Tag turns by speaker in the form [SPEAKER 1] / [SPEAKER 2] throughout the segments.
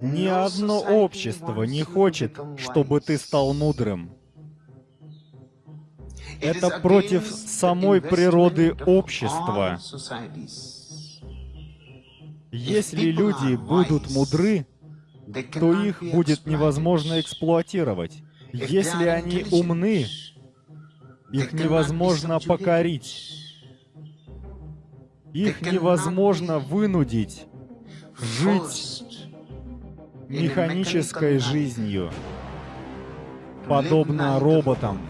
[SPEAKER 1] Ни одно общество не хочет, чтобы ты стал мудрым. Это против самой природы общества. Если люди будут мудры, то их будет невозможно эксплуатировать. Если они умны, их невозможно покорить. Их невозможно вынудить жить механической жизнью, подобно роботам.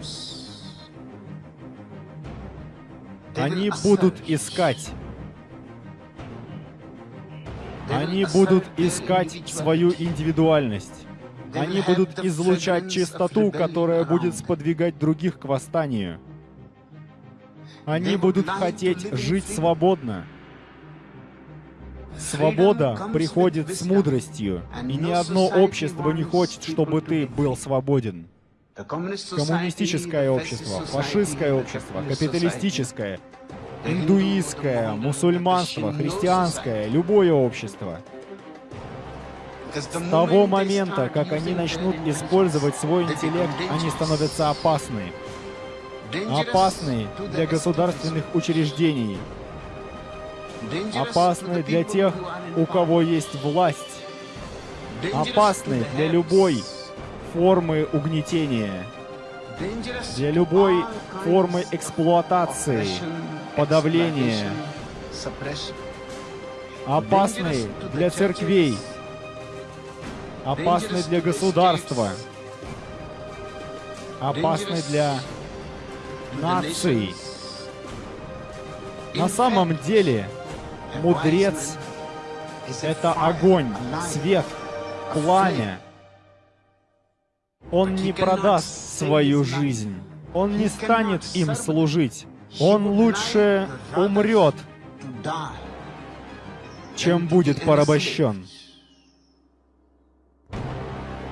[SPEAKER 1] Они будут искать. Они будут искать свою индивидуальность. Они будут излучать чистоту, которая будет сподвигать других к восстанию. Они будут хотеть жить свободно. Свобода приходит с мудростью, и ни одно общество не хочет, чтобы ты был свободен. Коммунистическое общество, фашистское общество, капиталистическое, индуистское, мусульманство, христианское, любое общество. С того момента, как они начнут использовать свой интеллект, они становятся опасны. Опасны для государственных учреждений. Опасны для тех, у кого есть власть. Опасны для любой формы угнетения, для любой формы эксплуатации, подавления, опасны для церквей, опасны для государства, опасны для наций. На самом деле, мудрец — это огонь, свет, пламя, он не продаст свою жизнь. Он не станет им служить. Он лучше умрет, чем будет порабощен.